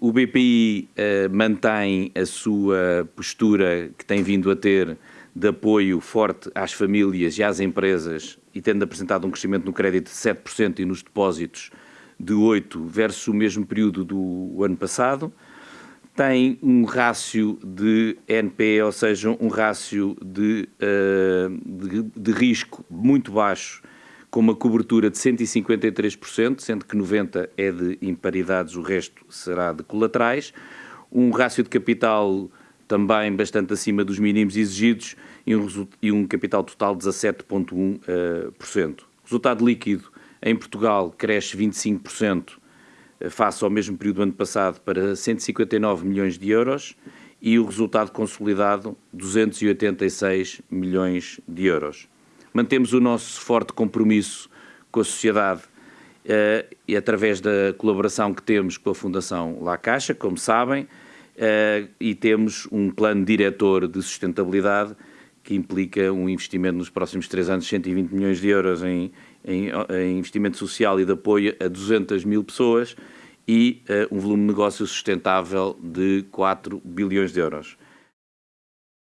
O BPI uh, mantém a sua postura que tem vindo a ter de apoio forte às famílias e às empresas e tendo apresentado um crescimento no crédito de 7% e nos depósitos de 8% versus o mesmo período do ano passado. Tem um rácio de NPE, ou seja, um rácio de, uh, de, de risco muito baixo, com uma cobertura de 153%, sendo que 90% é de imparidades, o resto será de colaterais. Um rácio de capital também bastante acima dos mínimos exigidos e um, e um capital total de 17,1%. Resultado líquido em Portugal cresce 25% eh, face ao mesmo período do ano passado para 159 milhões de euros e o resultado consolidado 286 milhões de euros. Mantemos o nosso forte compromisso com a sociedade uh, e através da colaboração que temos com a Fundação La Caixa, como sabem, uh, e temos um plano diretor de sustentabilidade que implica um investimento nos próximos três anos de 120 milhões de euros em, em, em investimento social e de apoio a 200 mil pessoas e uh, um volume de negócio sustentável de 4 bilhões de euros.